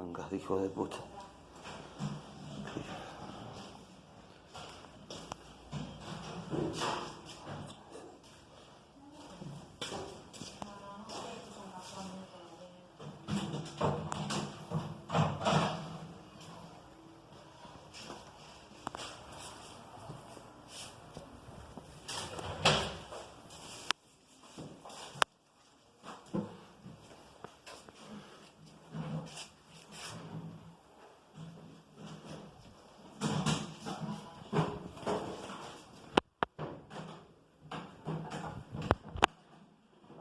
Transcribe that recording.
Mangas de hijo de puta.